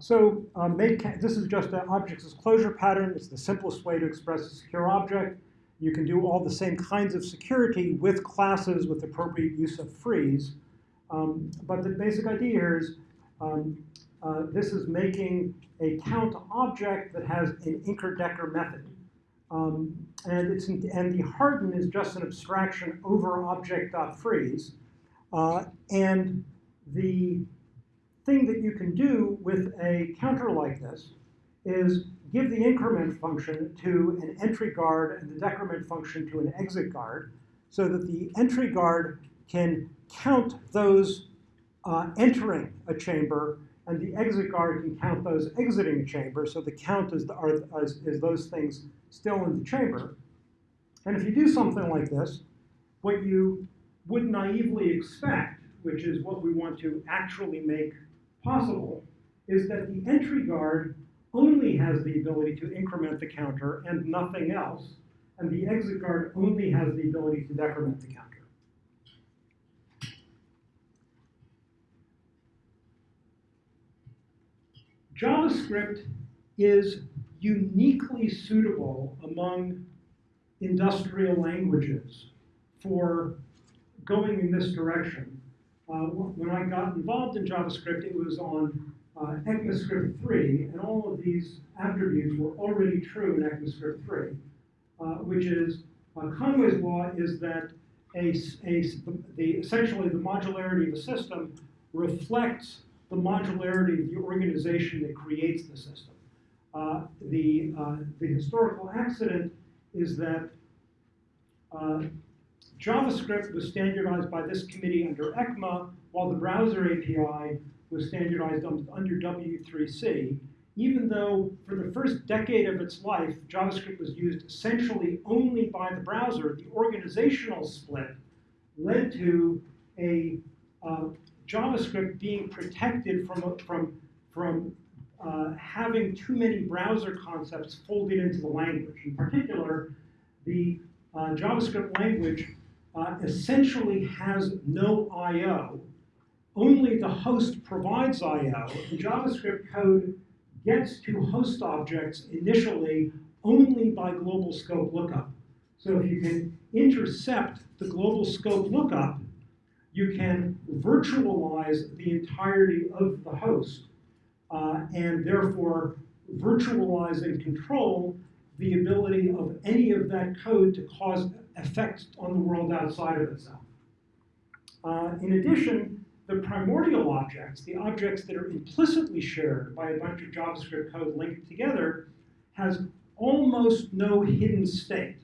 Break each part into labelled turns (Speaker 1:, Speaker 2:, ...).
Speaker 1: So um, this is just an object disclosure pattern. It's the simplest way to express a secure object. You can do all the same kinds of security with classes with appropriate use of freeze. Um, but the basic idea here is um, uh, this is making a count object that has an Inker-Decker method. Um, and, it's and the harden is just an abstraction over object.freeze. Uh, and the thing that you can do with a counter like this is give the increment function to an entry guard and the decrement function to an exit guard so that the entry guard can count those uh, entering a chamber and the exit guard can count those exiting a chamber. So the count is, the, are, is, is those things still in the chamber. And if you do something like this, what you would naively expect, which is what we want to actually make possible, is that the entry guard only has the ability to increment the counter and nothing else, and the exit guard only has the ability to decrement the counter. JavaScript is uniquely suitable among industrial languages for going in this direction. Uh, when I got involved in JavaScript, it was on uh, ECMAScript 3, and all of these attributes were already true in ECMAScript 3, uh, which is uh, Conway's law is that a, a, the, essentially the modularity of a system reflects the modularity of the organization that creates the system. Uh, the, uh, the historical accident is that uh, JavaScript was standardized by this committee under ECMA, while the browser API was standardized under W3C, even though for the first decade of its life, JavaScript was used essentially only by the browser, the organizational split led to a uh, JavaScript being protected from, from, from uh, having too many browser concepts folded into the language. In particular, the uh, JavaScript language uh, essentially has no I.O. Only the host provides I.O. The JavaScript code gets to host objects initially only by global scope lookup. So if you can intercept the global scope lookup, you can virtualize the entirety of the host uh, and therefore virtualize and control the ability of any of that code to cause effects on the world outside of itself. Uh, in addition, the primordial objects, the objects that are implicitly shared by a bunch of JavaScript code linked together, has almost no hidden state,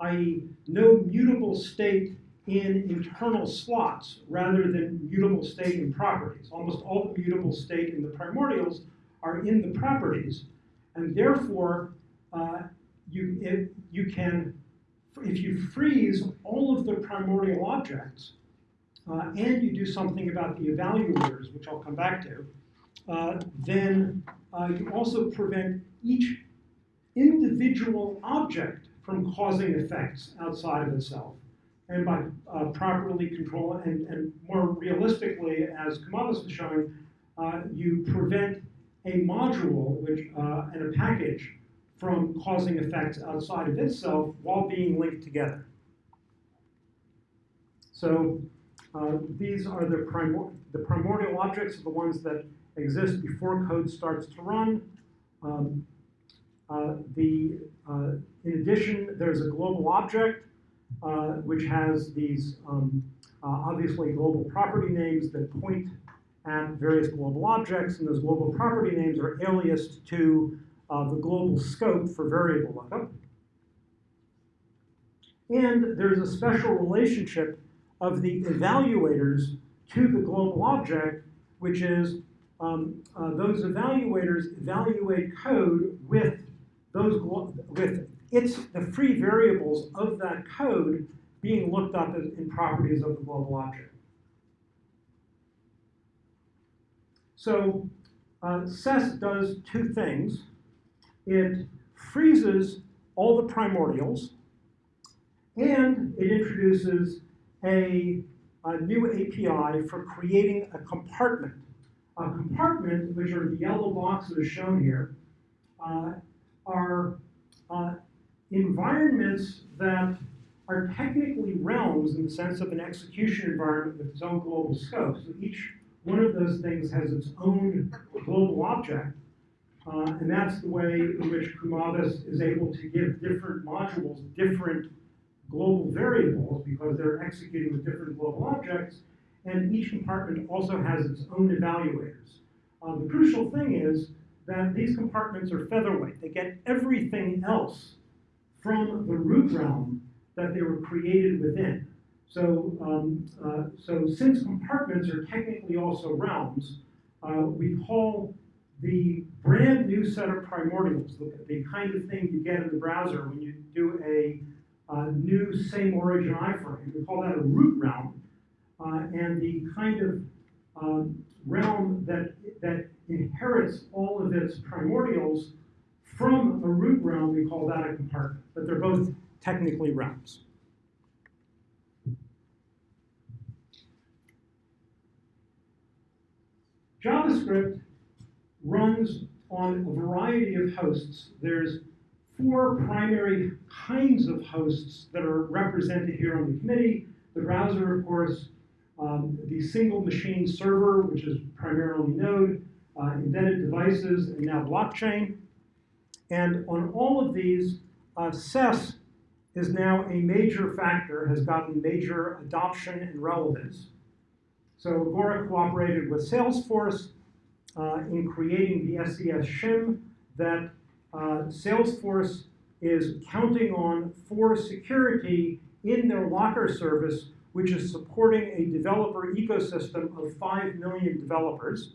Speaker 1: i.e. no mutable state in internal slots rather than mutable state in properties. Almost all the mutable state in the primordials are in the properties, and therefore uh, you, if, you can, if you freeze all of the primordial objects, uh, and you do something about the evaluators, which I'll come back to, uh, then uh, you also prevent each individual object from causing effects outside of itself. And by uh, properly controlling, and, and more realistically, as Kumavis was showing, uh, you prevent a module which, uh, and a package from causing effects outside of itself while being linked together. So uh, these are the, primor the primordial objects, are the ones that exist before code starts to run. Um, uh, the, uh, in addition, there's a global object uh, which has these um, uh, obviously global property names that point at various global objects, and those global property names are aliased to uh, the global scope for variable lookup. And there's a special relationship of the evaluators to the global object, which is um, uh, those evaluators evaluate code with those with it's the free variables of that code being looked up in properties of the global object. So uh, SES does two things. It freezes all the primordials, and it introduces a, a new API for creating a compartment A compartment, which are the yellow boxes shown here, uh, are uh, environments that are technically realms in the sense of an execution environment with its own global scope. So each one of those things has its own global object, uh, and that's the way in which Kumavis is able to give different modules different global variables because they're executing with different global objects, and each compartment also has its own evaluators. Uh, the crucial thing is that these compartments are featherweight. They get everything else from the root realm that they were created within. So, um, uh, so since compartments are technically also realms, uh, we call the brand new set of primordials, the, the, kind of thing you get in the browser when you do a, a new same origin iframe, we call that a root realm. Uh, and the kind of um, realm that, that inherits all of its primordials from a root realm, we call that a compartment. But they're both technically realms. JavaScript runs on a variety of hosts. There's four primary kinds of hosts that are represented here on the committee. The browser, of course, um, the single machine server, which is primarily Node, uh, embedded devices, and now blockchain. And on all of these, uh, SES is now a major factor, has gotten major adoption and relevance. So Agoric cooperated with Salesforce uh, in creating the SES shim that uh, Salesforce is counting on for security in their Locker service, which is supporting a developer ecosystem of 5 million developers.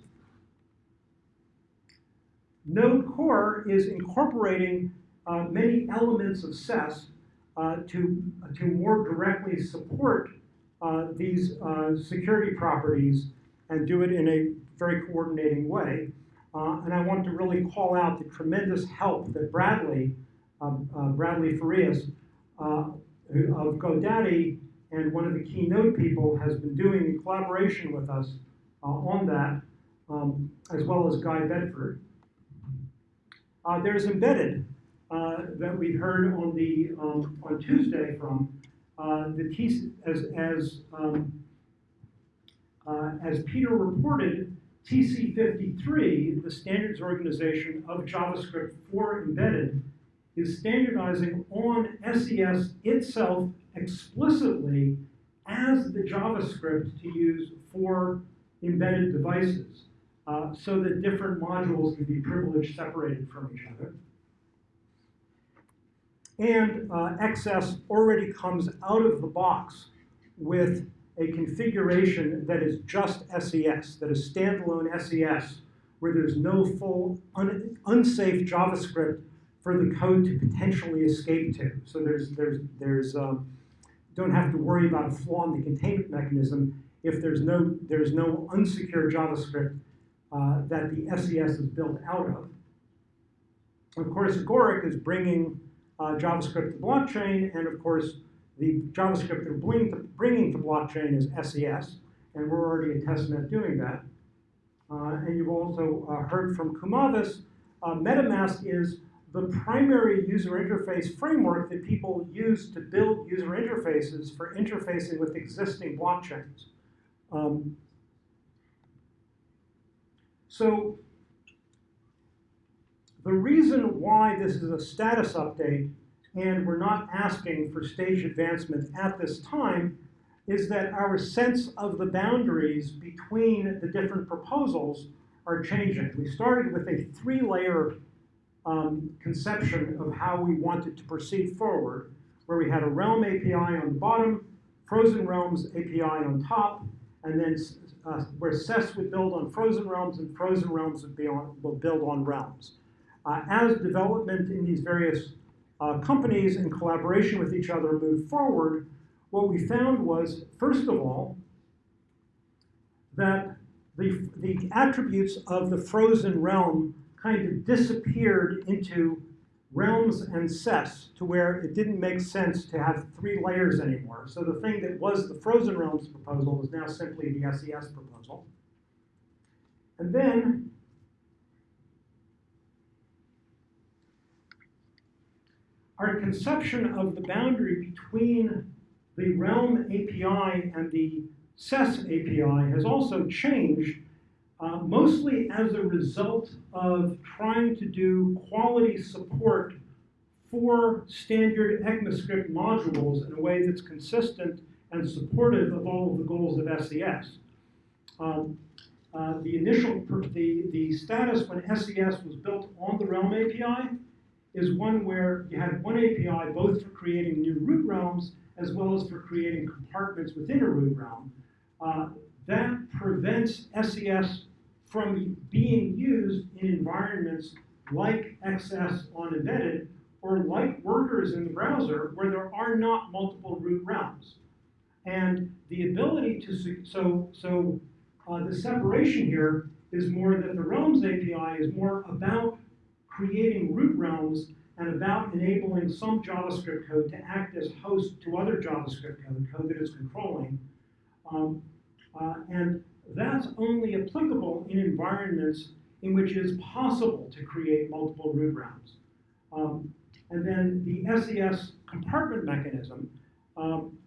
Speaker 1: Node Core is incorporating uh, many elements of SES uh, to, to more directly support uh, these uh, security properties and do it in a very coordinating way. Uh, and I want to really call out the tremendous help that Bradley, um, uh, Bradley Farias uh, of GoDaddy and one of the keynote people has been doing in collaboration with us uh, on that, um, as well as Guy Bedford. there's embedded that we heard on the um, on Tuesday from uh, the as, as, um, uh, as Peter reported, TC53, the standards organization of JavaScript for embedded, is standardizing on SES itself explicitly as the JavaScript to use for embedded devices uh, so that different modules can be privileged separated from each other. And uh, XS already comes out of the box with a configuration that is just SES, that is standalone SES, where there's no full un unsafe JavaScript for the code to potentially escape to. So there's, there's, there's, um, don't have to worry about a flaw in the containment mechanism if there's no, there's no unsecure JavaScript uh, that the SES is built out of. Of course, Agoric is bringing uh, JavaScript to blockchain, and of course, the JavaScript they're bringing to, blockchain is SES, and we're already at testnet doing that. Uh, and you've also uh, heard from Kumavis, uh, MetaMask is the primary user interface framework that people use to build user interfaces for interfacing with existing blockchains. Um, so the reason why this is a status update and we're not asking for stage advancement at this time is that our sense of the boundaries between the different proposals are changing. We started with a three-layer um, conception of how we wanted to proceed forward, where we had a realm API on the bottom, frozen realms API on top, and then uh, where SES would build on frozen realms and frozen realms would, be on, would build on realms. Uh, as development in these various uh, companies in collaboration with each other moved forward, what we found was, first of all, that the, the attributes of the frozen realm kind of disappeared into realms and SES to where it didn't make sense to have three layers anymore. So the thing that was the frozen realms proposal is now simply the SES proposal. And then our conception of the boundary between the Realm API and the SES API has also changed, uh, mostly as a result of trying to do quality support for standard ECMAScript modules in a way that's consistent and supportive of all of the goals of SES. Um, uh, the initial, the, the status when SES was built on the Realm API is one where you had one API both for creating new root realms as well as for creating compartments within a root realm. Uh, that prevents SES from being used in environments like XS on embedded or like workers in the browser where there are not multiple root realms. And the ability to, so, so uh, the separation here is more that the realms API is more about creating root realms and about enabling some JavaScript code to act as host to other JavaScript code, code that is controlling. Um, uh, and that's only applicable in environments in which it is possible to create multiple root realms. Um, and then the SES compartment mechanism um,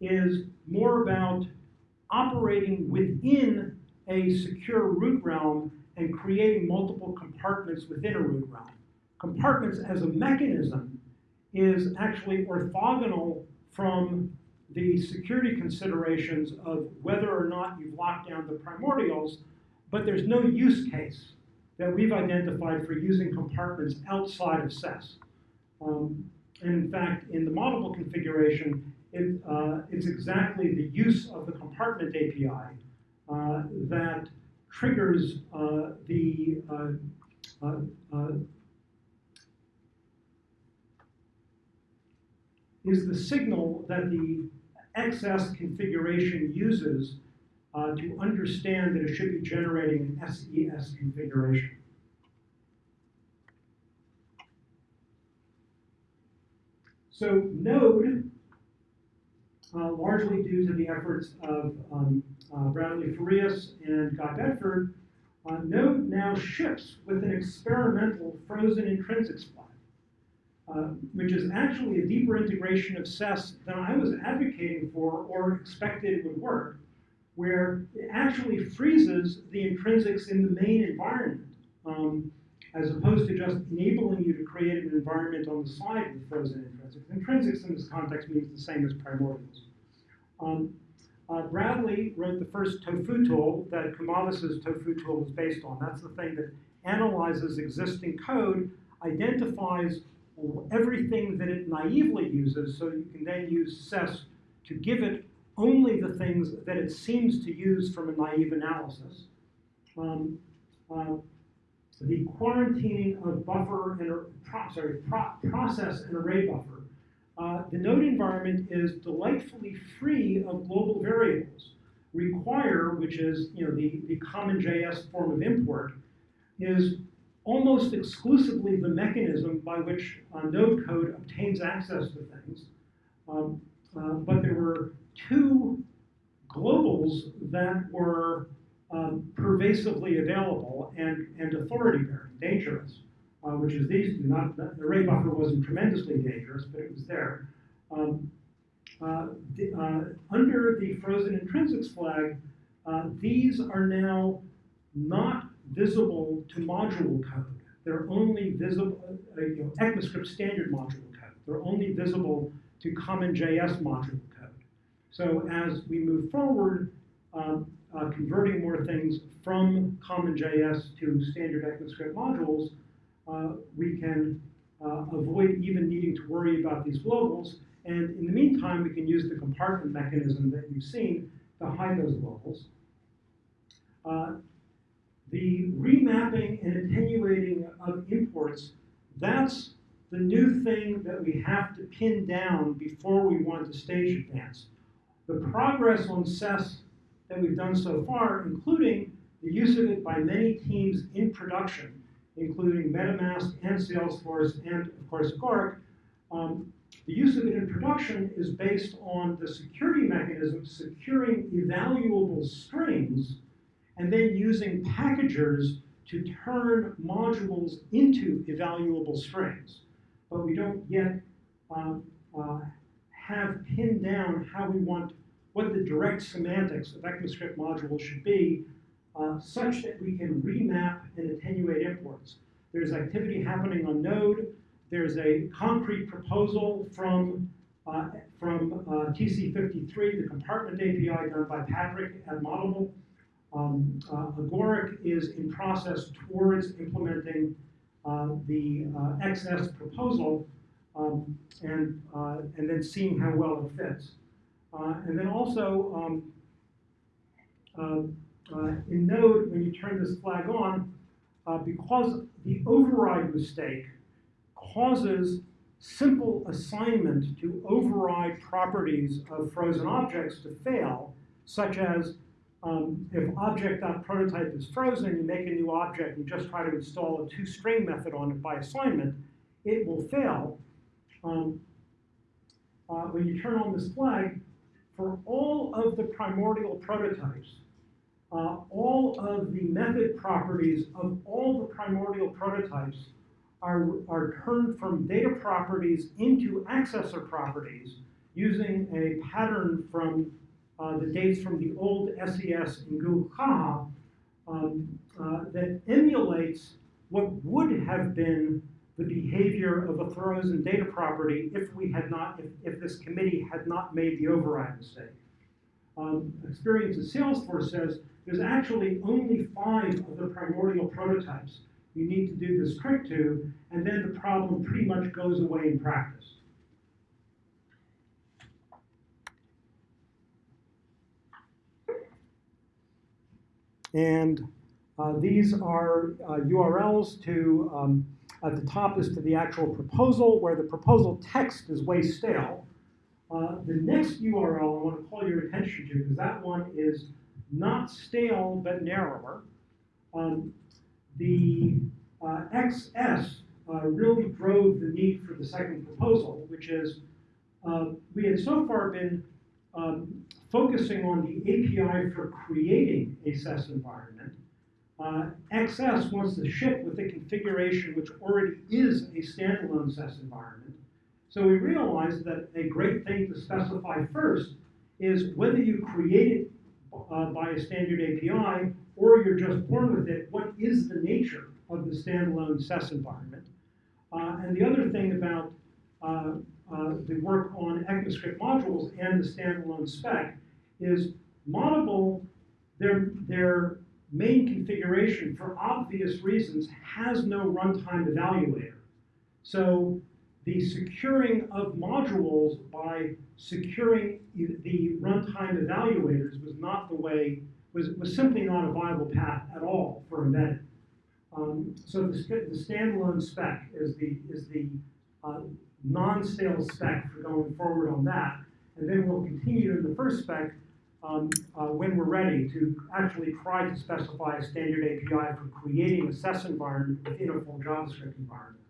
Speaker 1: is more about operating within a secure root realm and creating multiple compartments within a root realm. Compartments as a mechanism is actually orthogonal from the security considerations of whether or not you've locked down the primordials, but there's no use case that we've identified for using compartments outside of SES. Um, and in fact, in the Moddable configuration, it, uh, it's exactly the use of the compartment API uh, that triggers uh, the uh, uh, uh, is the signal that the XS configuration uses to understand that it should be generating an SES configuration. So Node uh, largely due to the efforts of um, uh, Bradley Farias and Guy Bedford, uh, Node now ships with an experimental frozen intrinsics flag, uh, which is actually a deeper integration of SES than I was advocating for or expected would work, where it actually freezes the intrinsics in the main environment. Um, as opposed to just enabling you to create an environment on the side with frozen intrinsics. Intrinsics in this context means the same as primordials. Um, uh, Bradley wrote the first tofu tool that Kumavis's tofu tool was based on. That's the thing that analyzes existing code, identifies everything that it naively uses, so you can then use SES to give it only the things that it seems to use from a naive analysis. Um, uh, the quarantining of buffer and pro, sorry, pro, process and array buffer. Uh, the node environment is delightfully free of global variables. Require, which is you know the, the CommonJS form of import, is almost exclusively the mechanism by which uh, node code obtains access to things. Um, uh, but there were two globals that were um, pervasively available and, and authority bearing, dangerous, uh, which is these. Not, the array buffer wasn't tremendously dangerous, but it was there. Um, uh, the, uh, under the frozen intrinsics flag, uh, these are now not visible to module code. They're only visible, uh, you know, ECMAScript standard module code. They're only visible to CommonJS module code. So as we move forward, um, uh, converting more things from CommonJS to standard ECMAScript modules, uh, we can uh, avoid even needing to worry about these globals. And in the meantime, we can use the compartment mechanism that you've seen to hide those globals. Uh, the remapping and attenuating of imports, that's the new thing that we have to pin down before we want to stage advance. The progress on SES that we've done so far, including the use of it by many teams in production, including MetaMask and Salesforce and, of course, Agoric. Um, the use of it in production is based on the security mechanism securing evaluable strings and then using packagers to turn modules into evaluable strings. But we don't yet um, uh, have pinned down how we want, what the direct semantics of ECMAScript modules should be, uh, such that we can remap and attenuate imports. There's activity happening on Node. There's a concrete proposal from, uh, from uh, TC53, the compartment API done by Patrick at Moddable. Um, uh, Agoric is in process towards implementing uh, the uh, XS proposal um, and, and then seeing how well it fits. Uh, and then also, um, uh, uh, in Node, when you turn this flag on, because the override mistake causes simple assignment to override properties of frozen objects to fail, such as um, if object.prototype is frozen, you make a new object and just try to install a toString method on it by assignment, it will fail. Um, uh, when you turn on this flag, for all of the primordial prototypes, uh, all of the method properties of all the primordial prototypes are, are turned from data properties into accessor properties using a pattern from uh, the dates from the old SES in Google Caja um, uh, that emulates what would have been the behavior of a frozen data property if we had not, if, if this committee had not made the override mistake. Um, experience in Salesforce says there's actually only five of the primordial prototypes you need to do this trick to, and then the problem pretty much goes away in practice. And uh, these are uh, URLs to, um, at the top is to the actual proposal, where the proposal text is way stale. Uh, the next URL I want to call your attention to, because that one is not stale, but narrower. Um, the uh, XS uh, really drove the need for the second proposal, which is uh, we had so far been um, focusing on the API for creating a SES environment. Uh, XS wants to ship with a configuration which already is a standalone SES environment. So we realized that a great thing to specify first is whether you create it uh, by a standard API or you're just born with it, what is the nature of the standalone SES environment? Uh, and the other thing about uh, uh, the work on ECMAScript modules and the standalone spec is Moddable, their, their main configuration, for obvious reasons, has no runtime evaluator. So the securing of modules by securing the runtime evaluators was not the way, was, was simply not a viable path at all for embedded. Um, so the, the, standalone spec is the, is the uh, non-stale spec for going forward on that. And then we'll continue in the first spec um, uh, when we're ready to actually try to specify a standard API for creating a SES environment within a full JavaScript environment.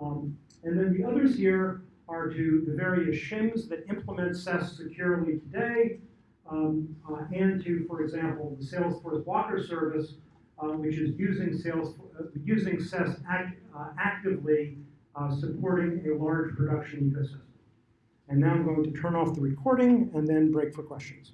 Speaker 1: Um, and then the others here are to the various shims that implement SES securely today, um, uh, and to, for example, the Salesforce Locker Service, uh, which is using sales uh, using SES act, uh, actively, uh, supporting a large production ecosystem. And now I'm going to turn off the recording and then break for questions.